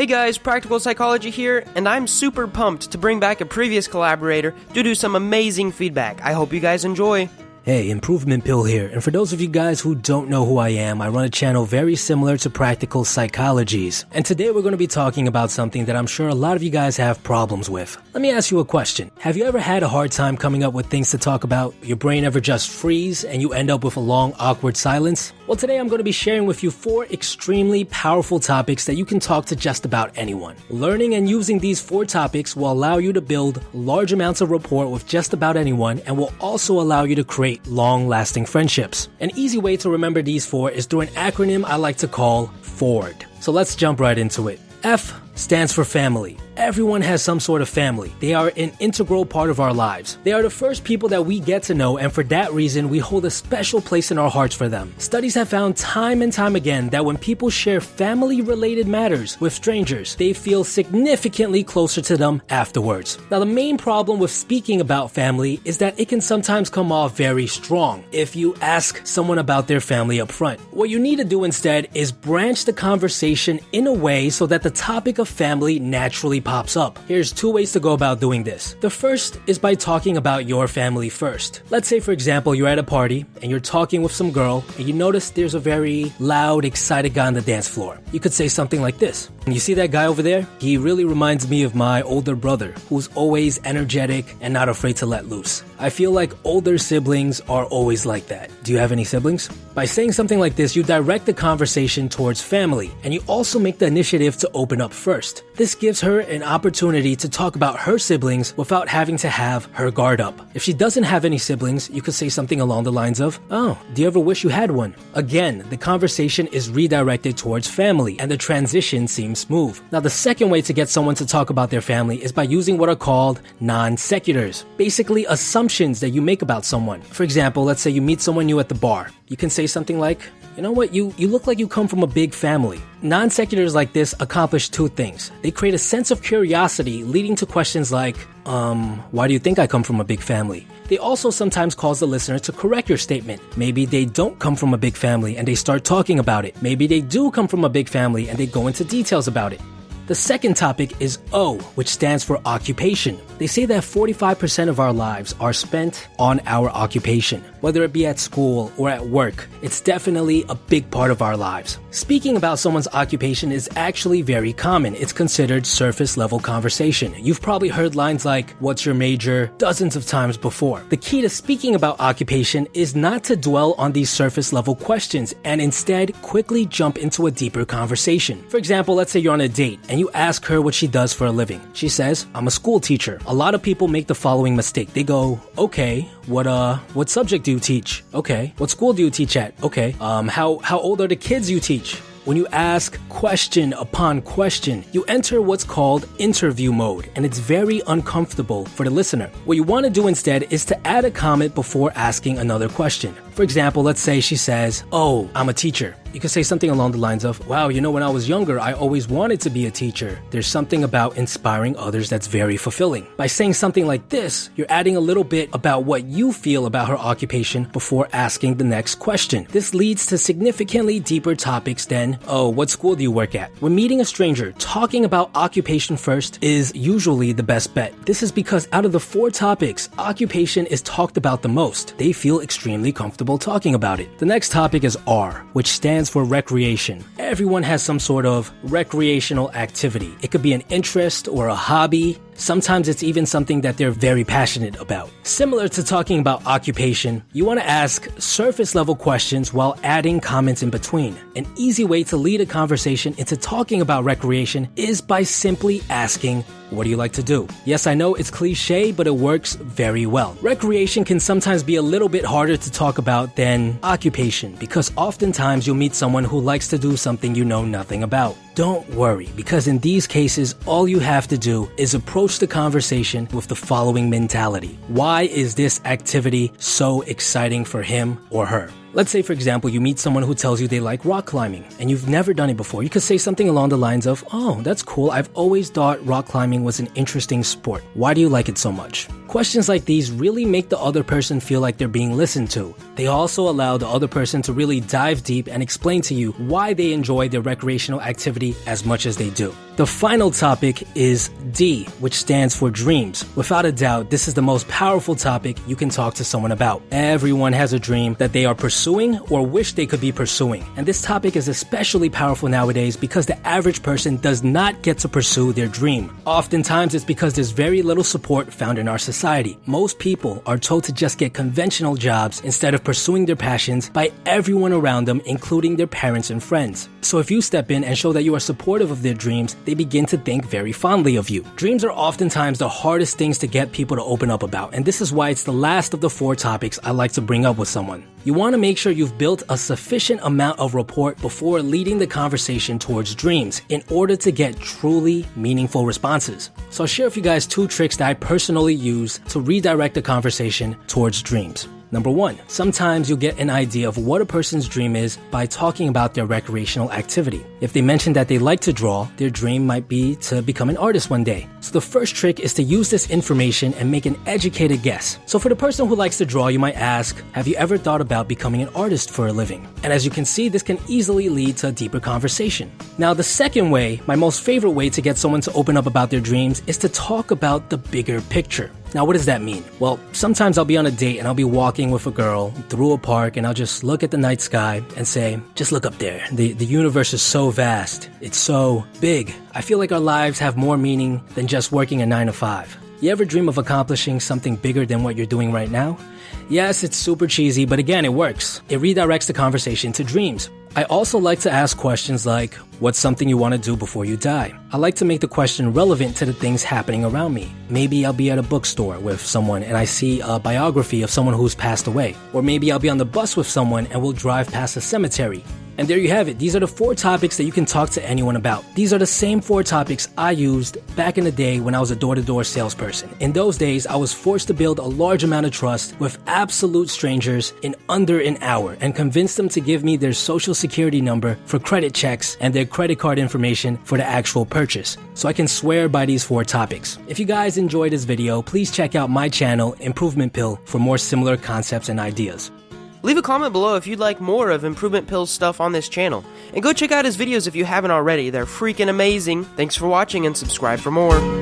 Hey guys, Practical Psychology here, and I'm super pumped to bring back a previous collaborator due to do some amazing feedback. I hope you guys enjoy. Hey, Improvement Pill here, and for those of you guys who don't know who I am, I run a channel very similar to Practical Psychology's. And today we're going to be talking about something that I'm sure a lot of you guys have problems with. Let me ask you a question. Have you ever had a hard time coming up with things to talk about? Your brain ever just freeze and you end up with a long, awkward silence? Well, today I'm going to be sharing with you four extremely powerful topics that you can talk to just about anyone. Learning and using these four topics will allow you to build large amounts of rapport with just about anyone and will also allow you to create long lasting friendships. An easy way to remember these four is through an acronym I like to call FORD. So let's jump right into it. F stands for family. Everyone has some sort of family. They are an integral part of our lives. They are the first people that we get to know, and for that reason, we hold a special place in our hearts for them. Studies have found time and time again that when people share family related matters with strangers, they feel significantly closer to them afterwards. Now, the main problem with speaking about family is that it can sometimes come off very strong if you ask someone about their family up front. What you need to do instead is branch the conversation in a way so that the topic of family naturally pops up. Here's two ways to go about doing this. The first is by talking about your family first. Let's say, for example, you're at a party and you're talking with some girl and you notice there's a very loud, excited guy on the dance floor. You could say something like this. You see that guy over there? He really reminds me of my older brother, who's always energetic and not afraid to let loose. I feel like older siblings are always like that. Do you have any siblings? By saying something like this, you direct the conversation towards family, and you also make the initiative to open up first. This gives her an opportunity to talk about her siblings without having to have her guard up. If she doesn't have any siblings, you could say something along the lines of, Oh, do you ever wish you had one? Again, the conversation is redirected towards family, and the transition seems smooth. Now, the second way to get someone to talk about their family is by using what are called non sequiturs, basically assumptions that you make about someone. For example, let's say you meet someone new at the bar. You can say something like, you know what, you, you look like you come from a big family. Non sequiturs like this accomplish two things. They create a sense of curiosity, leading to questions like, um, why do you think I come from a big family? They also sometimes cause the listener to correct your statement. Maybe they don't come from a big family and they start talking about it. Maybe they do come from a big family and they go into details about it. The second topic is O, which stands for occupation. They say that 45% of our lives are spent on our occupation. Whether it be at school or at work, it's definitely a big part of our lives. Speaking about someone's occupation is actually very common. It's considered surface level conversation. You've probably heard lines like, What's your major? dozens of times before. The key to speaking about occupation is not to dwell on these surface level questions and instead quickly jump into a deeper conversation. For example, let's say you're on a date and you ask her what she does for a living. She says, I'm a school teacher. A lot of people make the following mistake. They go, okay, what, uh, what subject do you teach? Okay. What school do you teach at? Okay. Um, how, how old are the kids you teach? When you ask question upon question, you enter what's called interview mode, and it's very uncomfortable for the listener. What you want to do instead is to add a comment before asking another question. For example, let's say she says, Oh, I'm a teacher. You could say something along the lines of, Wow, you know, when I was younger, I always wanted to be a teacher. There's something about inspiring others that's very fulfilling. By saying something like this, you're adding a little bit about what you feel about her occupation before asking the next question. This leads to significantly deeper topics than, Oh, what school do you work at? When meeting a stranger, talking about occupation first is usually the best bet. This is because out of the four topics, occupation is talked about the most. They feel extremely comfortable talking about it. The next topic is R, which stands for recreation. Everyone has some sort of recreational activity. It could be an interest or a hobby. Sometimes it's even something that they're very passionate about. Similar to talking about occupation, you want to ask surface level questions while adding comments in between. An easy way to lead a conversation into talking about recreation is by simply asking, what do you like to do? Yes, I know it's cliche, but it works very well. Recreation can sometimes be a little bit harder to talk about than occupation because oftentimes you'll meet someone who likes to do something you know nothing about. Don't worry, because in these cases, all you have to do is approach the conversation with the following mentality Why is this activity so exciting for him or her? Let's say, for example, you meet someone who tells you they like rock climbing and you've never done it before. You could say something along the lines of, Oh, that's cool. I've always thought rock climbing was an interesting sport. Why do you like it so much? Questions like these really make the other person feel like they're being listened to. They also allow the other person to really dive deep and explain to you why they enjoy their recreational activity as much as they do. The final topic is D, which stands for dreams. Without a doubt, this is the most powerful topic you can talk to someone about. Everyone has a dream that they are pursuing or wish they could be pursuing. And this topic is especially powerful nowadays because the average person does not get to pursue their dream. Oftentimes, it's because there's very little support found in our society. Most people are told to just get conventional jobs instead of pursuing their passions by everyone around them, including their parents and friends. So if you step in and show that you are supportive of their dreams, they begin to think very fondly of you. Dreams are oftentimes the hardest things to get people to open up about, and this is why it's the last of the four topics I like to bring up with someone. You want to make sure you've built a sufficient amount of rapport before leading the conversation towards dreams in order to get truly meaningful responses. So I'll share with you guys two tricks that I personally use to redirect the conversation towards dreams. Number one, sometimes you'll get an idea of what a person's dream is by talking about their recreational activity. If they mention that they like to draw, their dream might be to become an artist one day. So the first trick is to use this information and make an educated guess. So for the person who likes to draw, you might ask, have you ever thought about becoming an artist for a living? And as you can see, this can easily lead to a deeper conversation. Now, the second way, my most favorite way to get someone to open up about their dreams is to talk about the bigger picture. Now, what does that mean? Well, sometimes I'll be on a date and I'll be walking with a girl through a park and I'll just look at the night sky and say, just look up there. The, the universe is so vast. It's so big. I feel like our lives have more meaning than just working a 9 to 5. You ever dream of accomplishing something bigger than what you're doing right now? Yes, it's super cheesy, but again, it works. It redirects the conversation to dreams. I also like to ask questions like, What's something you want to do before you die? I like to make the question relevant to the things happening around me. Maybe I'll be at a bookstore with someone and I see a biography of someone who's passed away. Or maybe I'll be on the bus with someone and we'll drive past a cemetery. And there you have it. These are the four topics that you can talk to anyone about. These are the same four topics I used back in the day when I was a door to door salesperson. In those days, I was forced to build a large amount of trust with absolute strangers in under an hour and convince them to give me their social security number for credit checks and their credit card information for the actual purchase. So I can swear by these four topics. If you guys enjoyed this video, please check out my channel, Improvement Pill, for more similar concepts and ideas. Leave a comment below if you'd like more of Improvement Pill's stuff on this channel. And go check out his videos if you haven't already, they're freaking amazing. Thanks for watching and subscribe for more.